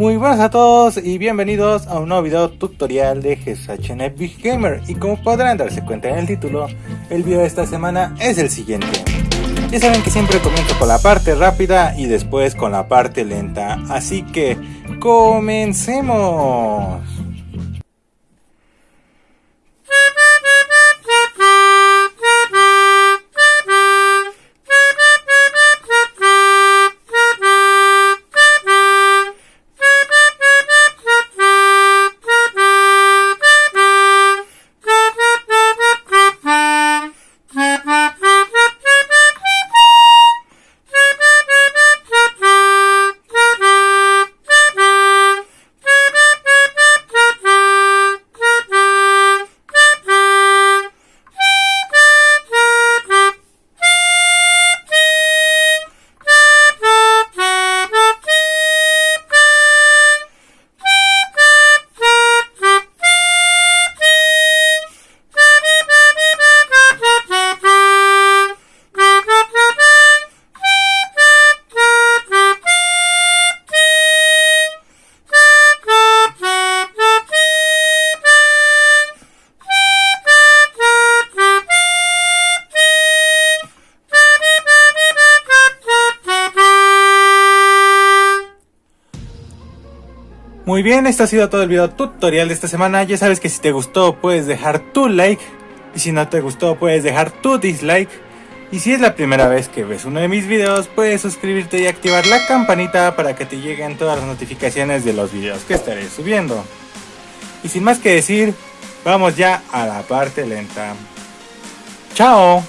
Muy buenas a todos y bienvenidos a un nuevo video tutorial de GSHN Big Gamer y como podrán darse cuenta en el título, el video de esta semana es el siguiente. Ya saben que siempre comienzo con la parte rápida y después con la parte lenta, así que comencemos. Muy bien, esto ha sido todo el video tutorial de esta semana. Ya sabes que si te gustó puedes dejar tu like. Y si no te gustó puedes dejar tu dislike. Y si es la primera vez que ves uno de mis videos, puedes suscribirte y activar la campanita para que te lleguen todas las notificaciones de los videos que estaré subiendo. Y sin más que decir, vamos ya a la parte lenta. ¡Chao!